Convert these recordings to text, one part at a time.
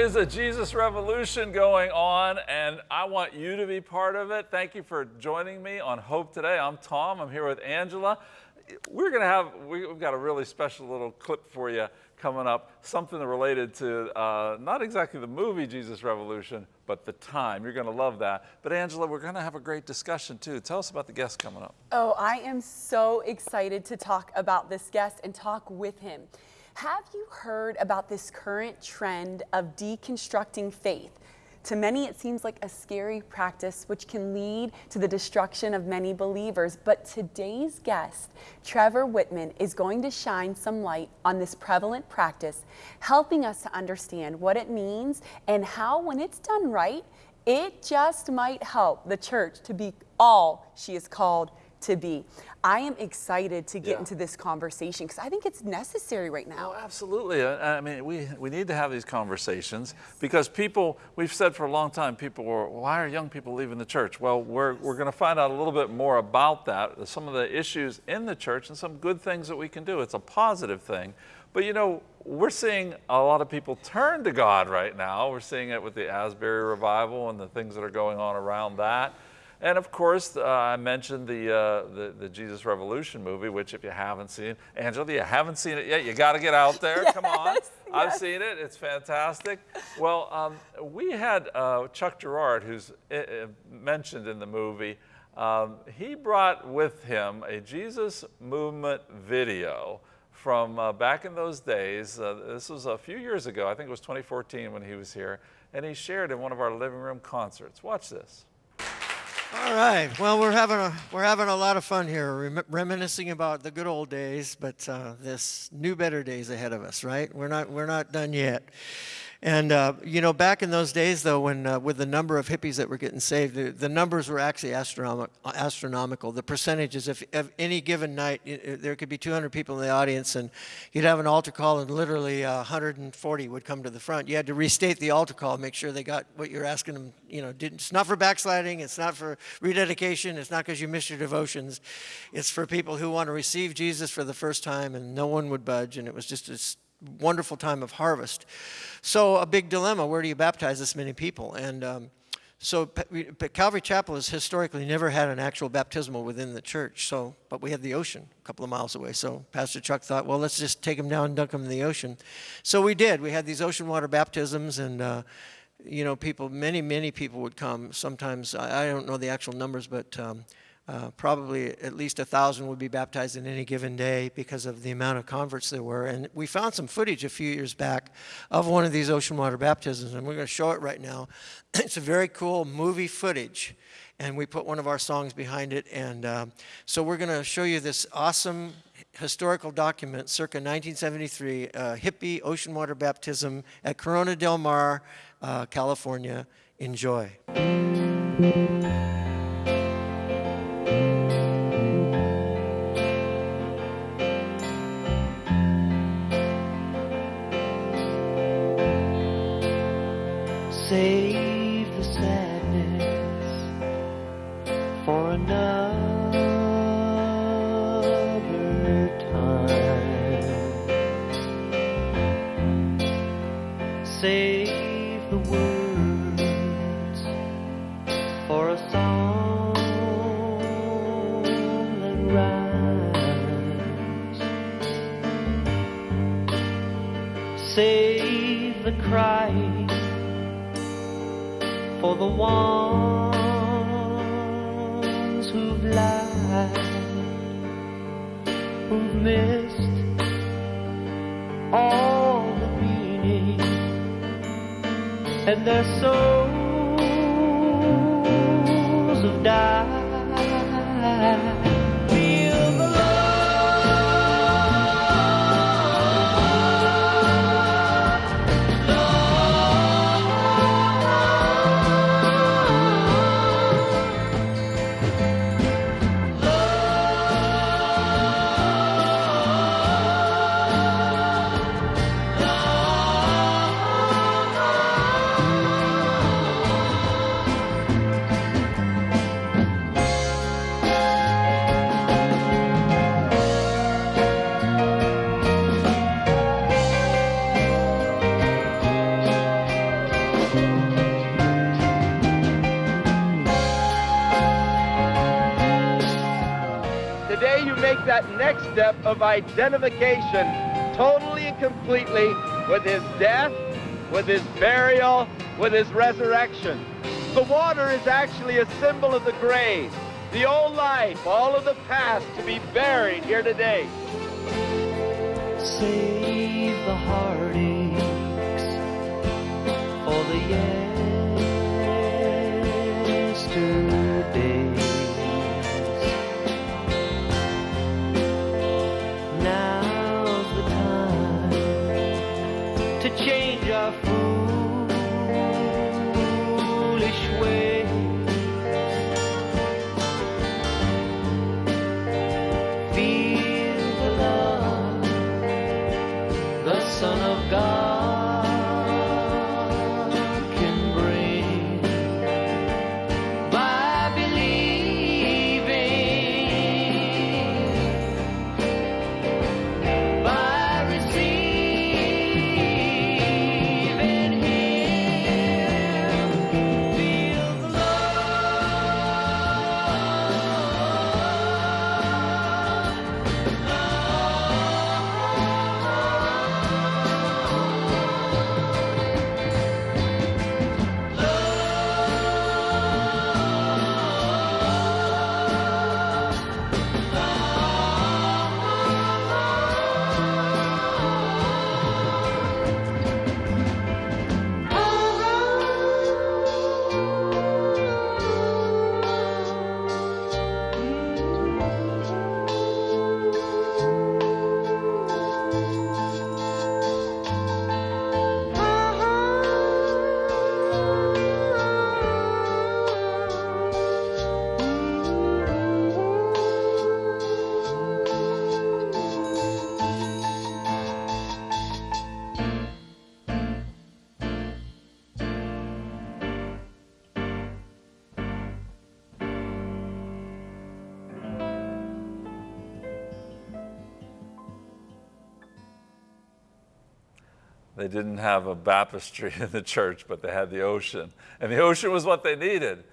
There is a Jesus revolution going on, and I want you to be part of it. Thank you for joining me on Hope Today. I'm Tom. I'm here with Angela. We're going to have, we've got a really special little clip for you coming up, something related to uh, not exactly the movie Jesus Revolution, but the time. You're going to love that. But Angela, we're going to have a great discussion too. Tell us about the guest coming up. Oh, I am so excited to talk about this guest and talk with him. Have you heard about this current trend of deconstructing faith? To many, it seems like a scary practice which can lead to the destruction of many believers. But today's guest, Trevor Whitman, is going to shine some light on this prevalent practice, helping us to understand what it means and how, when it's done right, it just might help the church to be all she is called to be. I am excited to get yeah. into this conversation because I think it's necessary right now. Oh, absolutely. I mean, we, we need to have these conversations because people, we've said for a long time, people were, why are young people leaving the church? Well, we're, we're going to find out a little bit more about that, some of the issues in the church and some good things that we can do. It's a positive thing. But you know, we're seeing a lot of people turn to God right now. We're seeing it with the Asbury revival and the things that are going on around that. And of course, uh, I mentioned the, uh, the, the Jesus Revolution movie, which if you haven't seen, Angela, you haven't seen it yet. You got to get out there. yes, Come on. Yes. I've seen it. It's fantastic. Well, um, we had uh, Chuck Girard, who's uh, uh, mentioned in the movie. Um, he brought with him a Jesus Movement video from uh, back in those days. this was a few years ago. I think it was 2014 when he was here. And he shared in one of our living room concerts. Watch this. All right. Well, we're having a we're having a lot of fun here, rem reminiscing about the good old days, but uh, this new, better days ahead of us. Right? We're not we're not done yet. And, uh, you know, back in those days, though, when uh, with the number of hippies that were getting saved, the, the numbers were actually astronomic, astronomical. The percentages, if, if any given night, it, there could be 200 people in the audience, and you'd have an altar call, and literally uh, 140 would come to the front. You had to restate the altar call, make sure they got what you're asking them. You know, it's not for backsliding, it's not for rededication, it's not because you missed your devotions. It's for people who want to receive Jesus for the first time, and no one would budge, and it was just a wonderful time of harvest. So a big dilemma, where do you baptize this many people? And um, so Calvary Chapel has historically never had an actual baptismal within the church. So, but we had the ocean a couple of miles away. So Pastor Chuck thought, well, let's just take them down and dunk them in the ocean. So we did. We had these ocean water baptisms and, uh, you know, people, many, many people would come. Sometimes, I, I don't know the actual numbers, but um, uh, probably at least a thousand would be baptized in any given day because of the amount of converts there were. And we found some footage a few years back of one of these ocean water baptisms, and we're going to show it right now. it's a very cool movie footage, and we put one of our songs behind it. And uh, so we're going to show you this awesome historical document, circa 1973, uh, hippie ocean water baptism at Corona del Mar, uh, California. Enjoy. Save the crying for the ones who've lied, who've missed all the meaning, and their souls have died. Of identification totally and completely with his death, with his burial, with his resurrection. The water is actually a symbol of the grave, the old life, all of the past to be buried here today. Save the heartaches for the yesterdays. They didn't have a baptistry in the church, but they had the ocean. And the ocean was what they needed.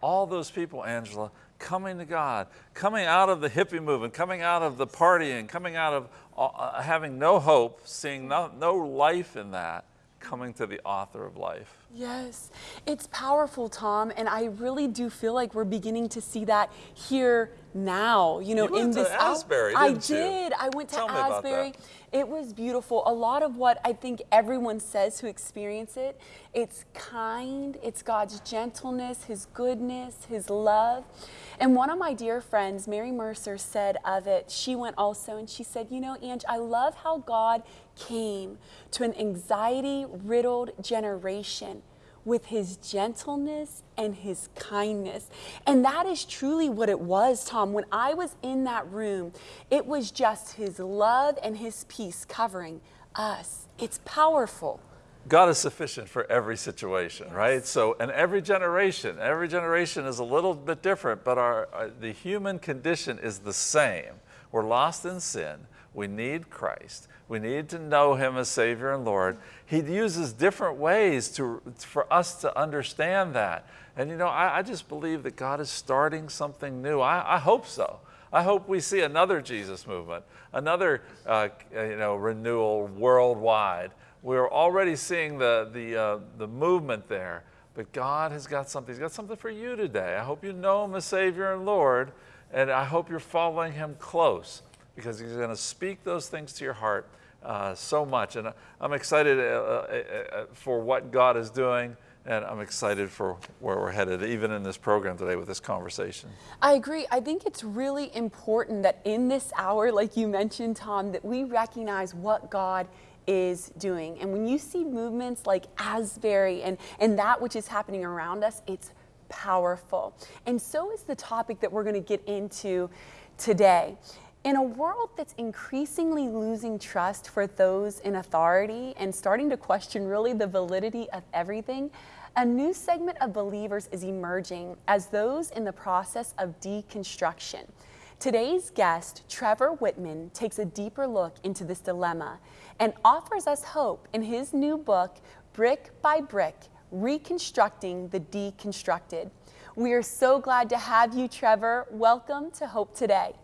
All those people, Angela, coming to God, coming out of the hippie movement, coming out of the partying, coming out of uh, having no hope, seeing no, no life in that, coming to the author of life. Yes, it's powerful, Tom, and I really do feel like we're beginning to see that here now. You know, You went in to this Asbury, I you? did. I went to Tell me about that. Asbury. It was beautiful. A lot of what I think everyone says who experience it, it's kind, it's God's gentleness, His goodness, His love. And one of my dear friends, Mary Mercer, said of it, she went also and she said, You know, Ange, I love how God came to an anxiety riddled generation with his gentleness and his kindness. And that is truly what it was, Tom. When I was in that room, it was just his love and his peace covering us. It's powerful. God is sufficient for every situation, right? So, and every generation, every generation is a little bit different, but our, uh, the human condition is the same. We're lost in sin. We need Christ. We need to know Him as Savior and Lord. He uses different ways to, for us to understand that. And you know, I, I just believe that God is starting something new. I, I hope so. I hope we see another Jesus movement, another uh, you know, renewal worldwide. We're already seeing the, the, uh, the movement there, but God has got something. He's got something for you today. I hope you know Him as Savior and Lord, and I hope you're following Him close because He's going to speak those things to your heart uh, so much. And I'm excited uh, uh, uh, for what God is doing, and I'm excited for where we're headed, even in this program today with this conversation. I agree. I think it's really important that in this hour, like you mentioned, Tom, that we recognize what God is doing. And when you see movements like Asbury and, and that which is happening around us, it's powerful. And so is the topic that we're going to get into today. In a world that's increasingly losing trust for those in authority and starting to question really the validity of everything, a new segment of believers is emerging as those in the process of deconstruction. Today's guest, Trevor Whitman, takes a deeper look into this dilemma and offers us hope in his new book, Brick by Brick Reconstructing the Deconstructed. We are so glad to have you, Trevor. Welcome to Hope Today.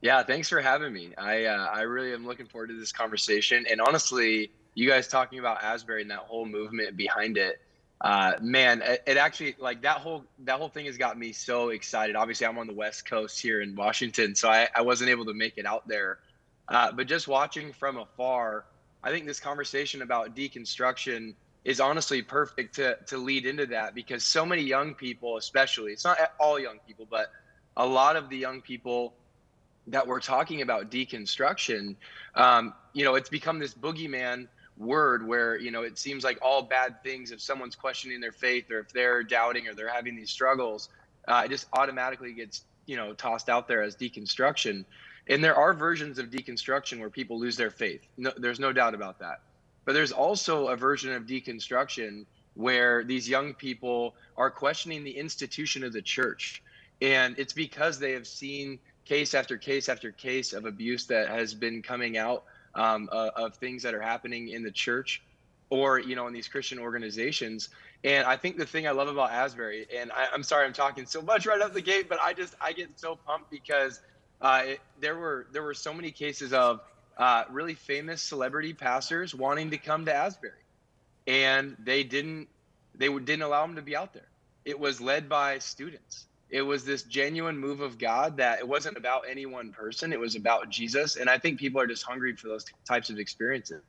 Yeah, thanks for having me. I uh, I really am looking forward to this conversation. And honestly, you guys talking about Asbury and that whole movement behind it, uh, man, it, it actually like that whole that whole thing has got me so excited. Obviously, I'm on the West Coast here in Washington, so I, I wasn't able to make it out there. Uh, but just watching from afar, I think this conversation about deconstruction is honestly perfect to to lead into that because so many young people, especially, it's not all young people, but a lot of the young people that we're talking about deconstruction, um, you know, it's become this boogeyman word where you know it seems like all bad things if someone's questioning their faith or if they're doubting or they're having these struggles, uh, it just automatically gets you know tossed out there as deconstruction. And there are versions of deconstruction where people lose their faith. No, there's no doubt about that. But there's also a version of deconstruction where these young people are questioning the institution of the church. And it's because they have seen case after case after case of abuse that has been coming out um, uh, of things that are happening in the church or you know in these christian organizations. And i think the thing i love about asbury and I, am sorry i'm talking so much right up the gate but i just i get so pumped because uh, it, there were there were so many cases of uh, really famous celebrity pastors wanting to come to asbury. And they didn't they didn't allow them to be out there. It was led by students it was this genuine move of God that it wasn't about any one person, it was about Jesus. And I think people are just hungry for those types of experiences.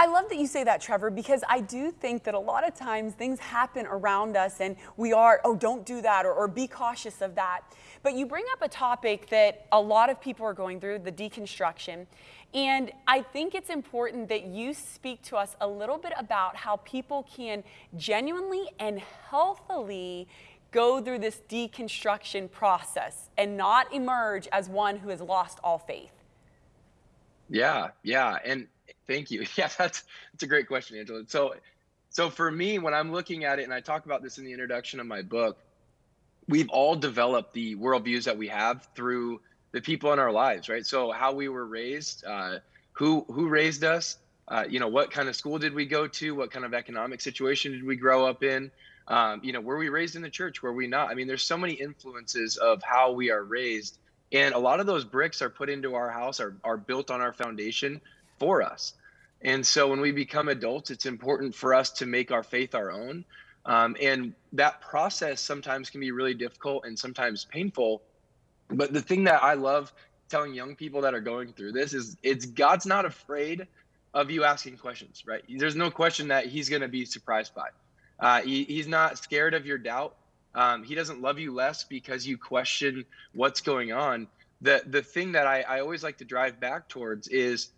I love that you say that, Trevor, because I do think that a lot of times things happen around us and we are, oh, don't do that or, or be cautious of that. But you bring up a topic that a lot of people are going through the deconstruction. And I think it's important that you speak to us a little bit about how people can genuinely and healthily go through this deconstruction process and not emerge as one who has lost all faith. Yeah, yeah, and Thank you. Yeah, that's that's a great question, Angela. So, so for me, when I'm looking at it, and I talk about this in the introduction of my book, we've all developed the worldviews that we have through the people in our lives, right? So how we were raised, uh, who who raised us, uh, you know, what kind of school did we go to, what kind of economic situation did we grow up in, um, you know, were we raised in the church, were we not? I mean, there's so many influences of how we are raised, and a lot of those bricks are put into our house, are are built on our foundation for us. And so when we become adults, it's important for us to make our faith our own. Um, and that process sometimes can be really difficult and sometimes painful. But the thing that I love telling young people that are going through this is it's God's not afraid of you asking questions, right? There's no question that he's going to be surprised by. Uh, he, he's not scared of your doubt. Um, he doesn't love you less because you question what's going on. The the thing that I, I always like to drive back towards is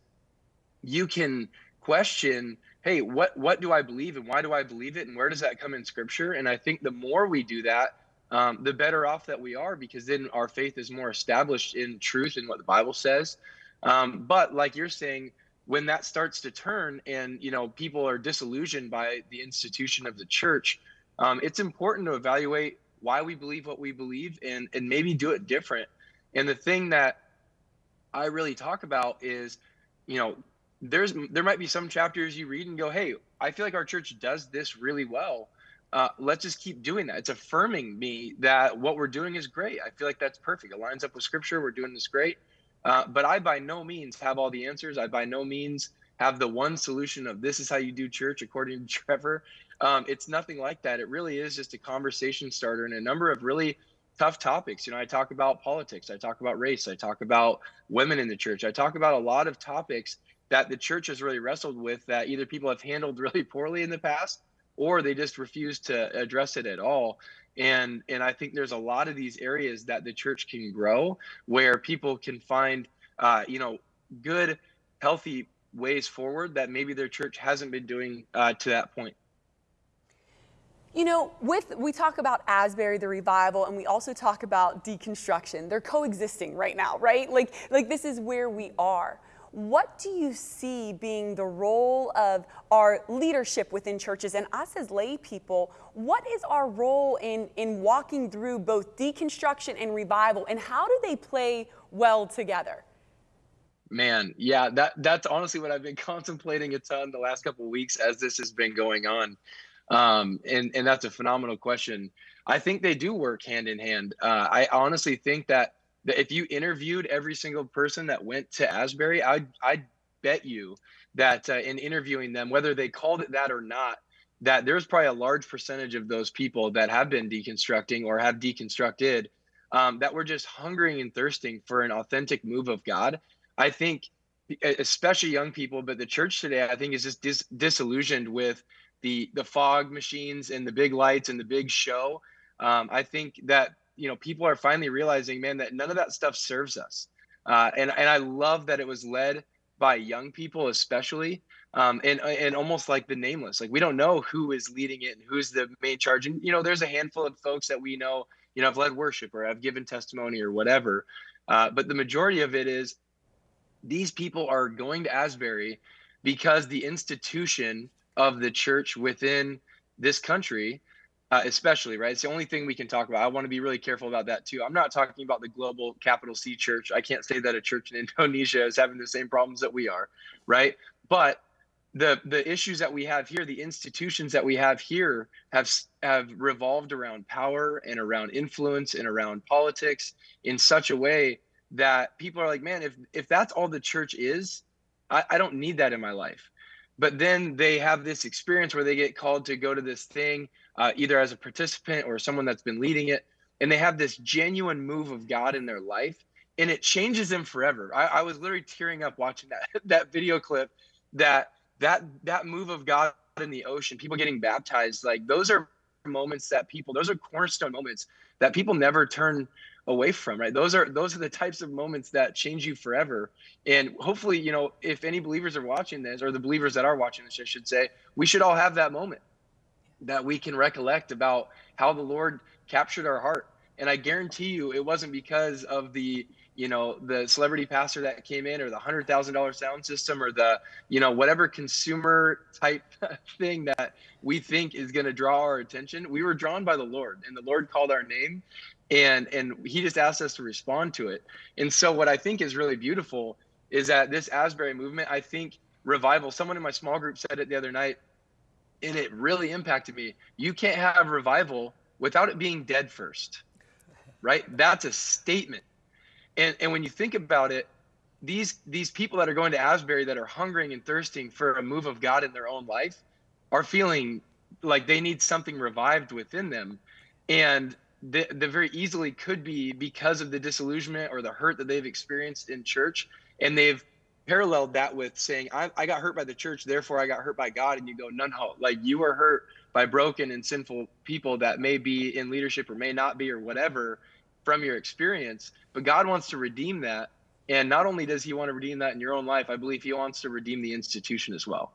you can question hey what what do i believe and why do i believe it and where does that come in scripture and i think the more we do that um, the better off that we are because then our faith is more established in truth and what the bible says um, but like you're saying when that starts to turn and you know people are disillusioned by the institution of the church um, it's important to evaluate why we believe what we believe and and maybe do it different and the thing that i really talk about is you know there's there might be some chapters you read and go, hey, I feel like our church does this really well. Uh, let's just keep doing that. It's affirming me that what we're doing is great. I feel like that's perfect. It lines up with scripture. We're doing this great. Uh, but I by no means have all the answers. I by no means have the one solution of this is how you do church according to Trevor. Um, it's nothing like that. It really is just a conversation starter and a number of really tough topics. You know, I talk about politics, I talk about race, I talk about women in the church, I talk about a lot of topics that the church has really wrestled with that either people have handled really poorly in the past or they just refuse to address it at all and and i think there's a lot of these areas that the church can grow where people can find uh, you know good healthy ways forward that maybe their church hasn't been doing uh, to that point you know, with we talk about Asbury, the revival, and we also talk about deconstruction. They're coexisting right now, right? Like, like this is where we are. What do you see being the role of our leadership within churches and us as lay people? What is our role in, in walking through both deconstruction and revival, and how do they play well together? Man, yeah, that that's honestly what I've been contemplating a ton the last couple weeks as this has been going on, um, and and that's a phenomenal question. I think they do work hand in hand. Uh, I honestly think that if you interviewed every single person that went to Asbury, I I bet you that uh, in interviewing them, whether they called it that or not, that there's probably a large percentage of those people that have been deconstructing or have deconstructed um, that were just hungering and thirsting for an authentic move of God. I think, especially young people, but the church today, I think, is just dis- disillusioned with the the fog machines and the big lights and the big show. Um, I think that you know people are finally realizing, man, that none of that stuff serves us. Uh, and and I love that it was led by young people, especially, um, and and almost like the nameless. Like we don't know who is leading it and who's the main charge. And you know, there's a handful of folks that we know, you know, have led worship or have given testimony or whatever. Uh, but the majority of it is these people are going to Asbury because the institution of the church within this country, uh, especially, right? It's the only thing we can talk about. I want to be really careful about that too. I'm not talking about the global capital C church. I can't say that a church in Indonesia is having the same problems that we are, right? But the the issues that we have here, the institutions that we have here, have have revolved around power and around influence and around politics in such a way that people are like, man, if if that's all the church is, I, I don't need that in my life. But then they have this experience where they get called to go to this thing, uh, either as a participant or someone that's been leading it, and they have this genuine move of God in their life, and it changes them forever. I, I was literally tearing up watching that that video clip. That that that move of God in the ocean, people getting baptized, like those are moments that people, those are cornerstone moments that people never turn away from right those are those are the types of moments that change you forever and hopefully you know if any believers are watching this or the believers that are watching this i should say we should all have that moment that we can recollect about how the lord captured our heart. And i guarantee you it wasn't because of the you know the celebrity pastor that came in or the hundred thousand dollar sound system or the you know whatever consumer type thing that we think is going to draw our attention. We were drawn by the lord and the lord called our name and and he just asked us to respond to it. And so what i think is really beautiful is that this asbury movement i think revival someone in my small group said it the other night and it really impacted me you can't have revival without it being dead first right? That's a statement. And and when you think about it these these people that are going to asbury that are hungering and thirsting for a move of god in their own life are feeling like they need something revived within them. And the, the very easily could be because of the disillusionment or the hurt that they've experienced in church and they've paralleled that with saying I, I got hurt by the church therefore i got hurt by god and you go no no like you were hurt by broken and sinful people that may be in leadership or may not be or whatever from your experience but god wants to redeem that and not only does he want to redeem that in your own life i believe he wants to redeem the institution as well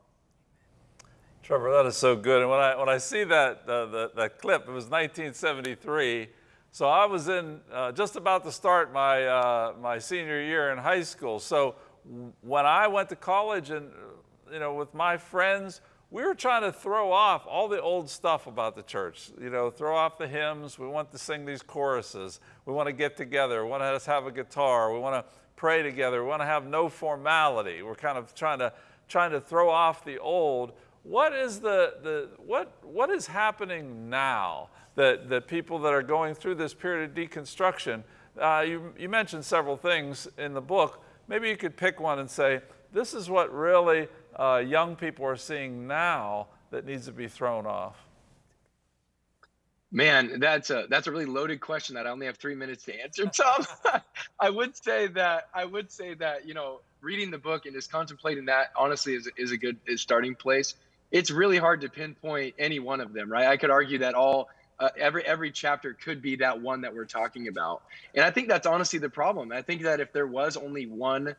Trevor, that is so good. And when I when I see that uh, the, that clip, it was 1973. So I was in uh, just about to start my uh, my senior year in high school. So when I went to college and you know with my friends, we were trying to throw off all the old stuff about the church. You know, throw off the hymns. We want to sing these choruses. We want to get together. We want to have a guitar. We want to pray together. We want to have no formality. We're kind of trying to trying to throw off the old. What is the, the what what is happening now that, that people that are going through this period of deconstruction? Uh, you, you mentioned several things in the book. Maybe you could pick one and say, this is what really uh, young people are seeing now that needs to be thrown off. Man, that's a that's a really loaded question that I only have three minutes to answer, Tom. I would say that I would say that you know reading the book and just contemplating that honestly is is a good is starting place. It's really hard to pinpoint any one of them, right? I could argue that all uh, every every chapter could be that one that we're talking about, and I think that's honestly the problem. I think that if there was only one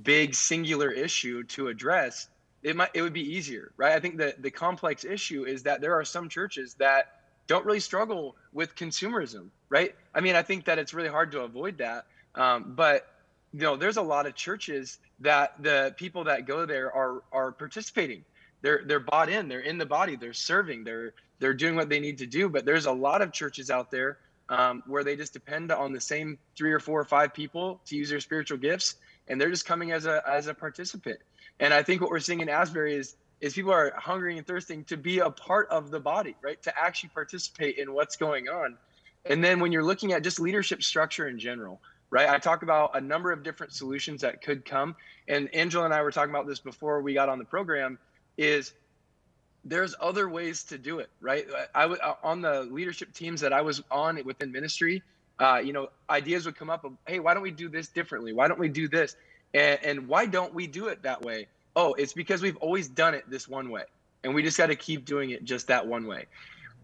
big singular issue to address, it might it would be easier, right? I think that the complex issue is that there are some churches that don't really struggle with consumerism, right? I mean, I think that it's really hard to avoid that. Um, but you know, there's a lot of churches that the people that go there are are participating. They're they're bought in. They're in the body. They're serving. They're they're doing what they need to do. But there's a lot of churches out there um, where they just depend on the same three or four or five people to use their spiritual gifts, and they're just coming as a as a participant. And I think what we're seeing in Asbury is is people are hungering and thirsting to be a part of the body, right? To actually participate in what's going on. And then when you're looking at just leadership structure in general, right? I talk about a number of different solutions that could come. And Angela and I were talking about this before we got on the program is there's other ways to do it, right? I would on the leadership teams that I was on within ministry, uh, you know, ideas would come up of, hey, why don't we do this differently? Why don't we do this? And, and why don't we do it that way? Oh, it's because we've always done it this one way, and we just got to keep doing it just that one way.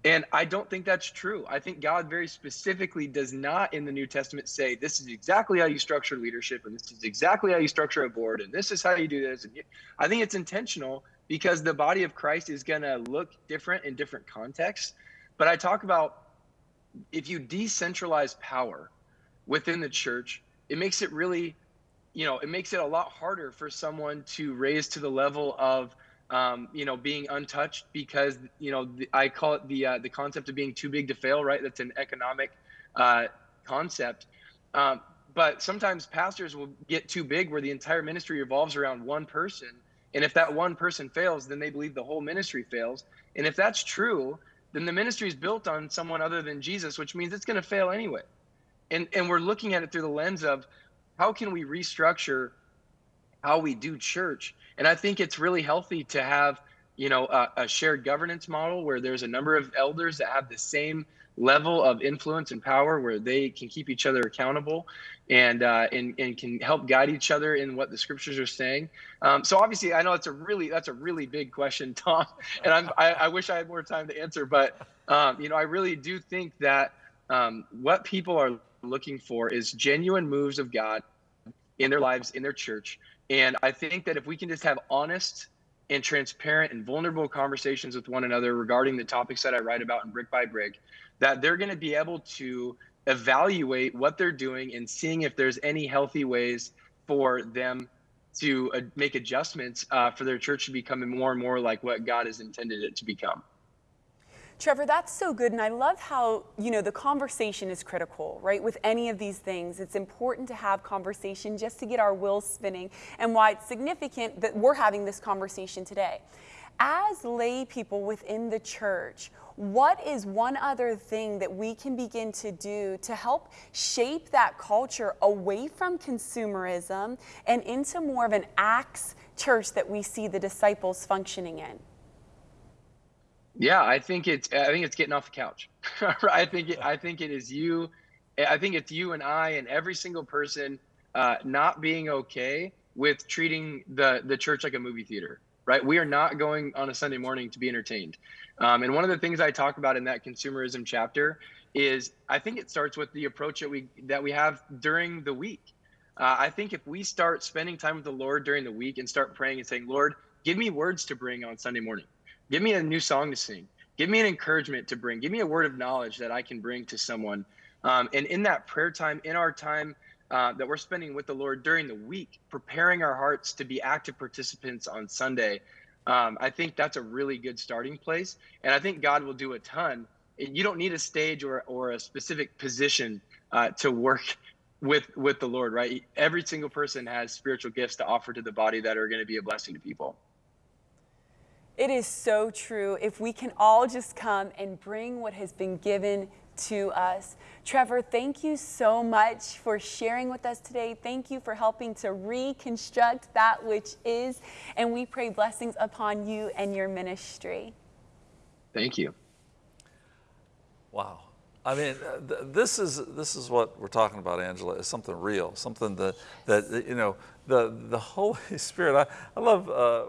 And I don't think that's true. I think God very specifically does not in the New Testament say this is exactly how you structure leadership, and this is exactly how you structure a board, and this is how you do this. And I think it's intentional because the body of Christ is going to look different in different contexts. But I talk about if you decentralize power within the church, it makes it really, you know, it makes it a lot harder for someone to raise to the level of, um, you know, being untouched because, you know, the, I call it the uh, the concept of being too big to fail. Right, that's an economic uh, concept. Um, but sometimes pastors will get too big where the entire ministry revolves around one person. And if that one person fails, then they believe the whole ministry fails. And if that's true, then the ministry is built on someone other than Jesus, which means it's going to fail anyway. And and we're looking at it through the lens of how can we restructure how we do church? And I think it's really healthy to have, you know, a, a shared governance model where there's a number of elders that have the same level of influence and power where they can keep each other accountable and uh, and, and can help guide each other in what the scriptures are saying. Um, so obviously, I know it's a really that's a really big question, Tom, and I'm, I, I wish I had more time to answer, but um, you know, I really do think that um, what people are looking for is genuine moves of God in their lives, in their church, and I think that if we can just have honest and transparent and vulnerable conversations with one another regarding the topics that I write about in Brick by Brick, that they're going to be able to evaluate what they're doing and seeing if there's any healthy ways for them to uh, make adjustments uh, for their church to become more and more like what God has intended it to become. Trevor, that's so good. And I love how, you know, the conversation is critical, right? With any of these things, it's important to have conversation just to get our wheels spinning and why it's significant that we're having this conversation today. As lay people within the church, what is one other thing that we can begin to do to help shape that culture away from consumerism and into more of an acts church that we see the disciples functioning in? Yeah, I think it's I think it's getting off the couch. I think it, I think it is you. I think it's you and I and every single person uh, not being okay with treating the the church like a movie theater. Right? We are not going on a Sunday morning to be entertained. Um, and one of the things I talk about in that consumerism chapter is I think it starts with the approach that we that we have during the week. Uh, I think if we start spending time with the Lord during the week and start praying and saying, Lord, give me words to bring on Sunday morning Give me a new song to sing. Give me an encouragement to bring. Give me a word of knowledge that I can bring to someone. Um, and in that prayer time, in our time uh, that we're spending with the Lord during the week, preparing our hearts to be active participants on Sunday, um, I think that's a really good starting place. And I think God will do a ton. And you don't need a stage or, or a specific position uh, to work with with the Lord, right? Every single person has spiritual gifts to offer to the body that are going to be a blessing to people. It is so true. If we can all just come and bring what has been given to us. Trevor, thank you so much for sharing with us today. Thank you for helping to reconstruct that which is. And we pray blessings upon you and your ministry. Thank you. Wow. I mean, uh, th- this is this is what we're talking about, Angela. Is something real, something that that you know the the Holy Spirit. I, I love. Uh,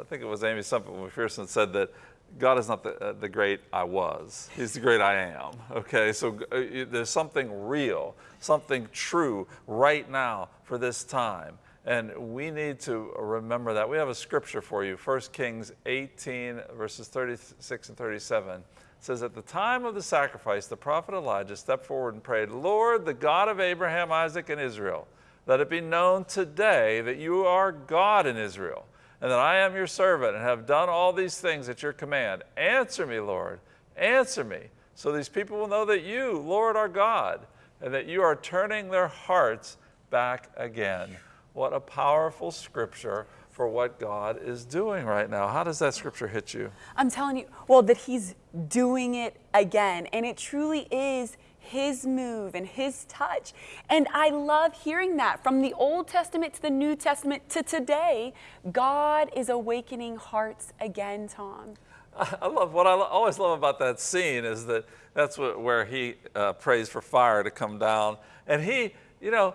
I think it was Aimee Semple McPherson said that God is not the uh, the great I was. He's the great I am. Okay, so uh, there's something real, something true right now for this time. And we need to remember that. We have a scripture for you, 1 Kings 18, verses 36 and 37 says, At the time of the sacrifice, the prophet Elijah stepped forward and prayed, Lord, the God of Abraham, Isaac, and Israel, let it be known today that you are God in Israel, and that I am your servant and have done all these things at your command. Answer me, Lord, answer me, so these people will know that you, Lord, are God, and that you are turning their hearts back again. What a powerful scripture for what God is doing right now. How does that scripture hit you? I'm telling you, well, that he's doing it again. And it truly is His move and His touch. And I love hearing that from the Old Testament to the New Testament to today. God is awakening hearts again, Tom. I love what I always love about that scene is that that's what, where he uh, prays for fire to come down, and he, you know,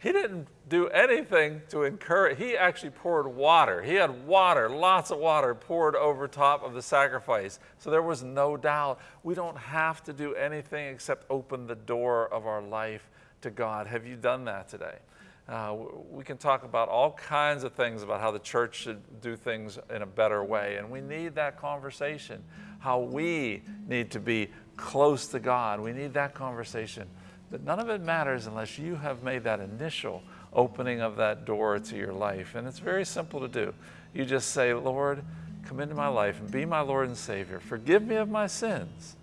he didn't do anything to encourage. He actually poured water. He had water, lots of water poured over top of the sacrifice. So there was no doubt. We don't have to do anything except open the door of our life to God. Have you done that today? Uh, we can talk about all kinds of things about how the church should do things in a better way, and we need that conversation. How we need to be close to God. We need that conversation. But none of it matters unless you have made that initial opening of that door to your life. And it's very simple to do. You just say, Lord, come into my life and be my Lord and Savior. Forgive me of my sins.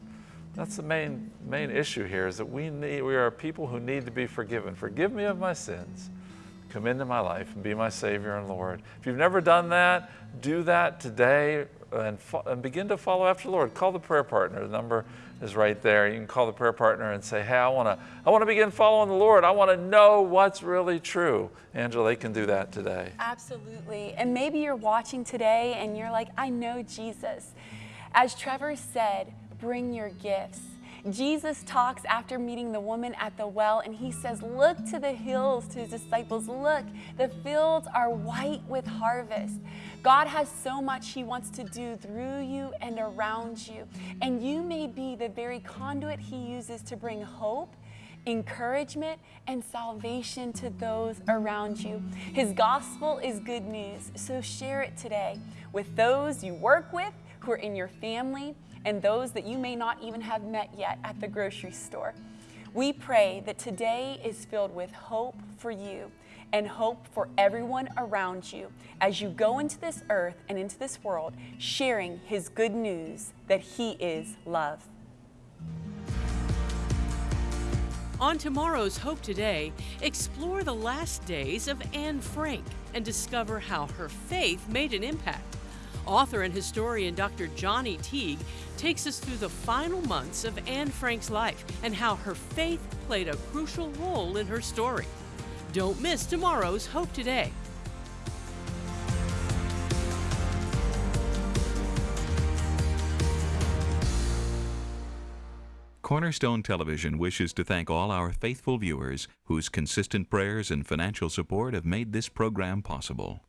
That's the main main issue here is that we need we are people who need to be forgiven. Forgive me of my sins. Come into my life and be my Savior and Lord. If you've never done that, do that today and, and begin to follow after the Lord. Call the prayer partner. The number is right there. You can call the prayer partner and say, "Hey, I want to I want to begin following the Lord. I want to know what's really true." Angela, they can do that today. Absolutely. And maybe you're watching today and you're like, I know Jesus. As Trevor said, bring your gifts. Jesus talks after meeting the woman at the well, and he says, Look to the hills to his disciples. Look, the fields are white with harvest. God has so much he wants to do through you and around you. And you may be the very conduit he uses to bring hope encouragement, and salvation to those around you. His gospel is good news, so share it today with those you work with, who are in your family, and those that you may not even have met yet at the grocery store. We pray that today is filled with hope for you and hope for everyone around you as you go into this earth and into this world sharing His good news that He is love. On tomorrow's Hope Today, explore the last days of Anne Frank and discover how her faith made an impact. Author and historian Dr. Johnny Teague takes us through the final months of Anne Frank's life and how her faith played a crucial role in her story. Don't miss tomorrow's Hope Today. Cornerstone Television wishes to thank all our faithful viewers whose consistent prayers and financial support have made this program possible.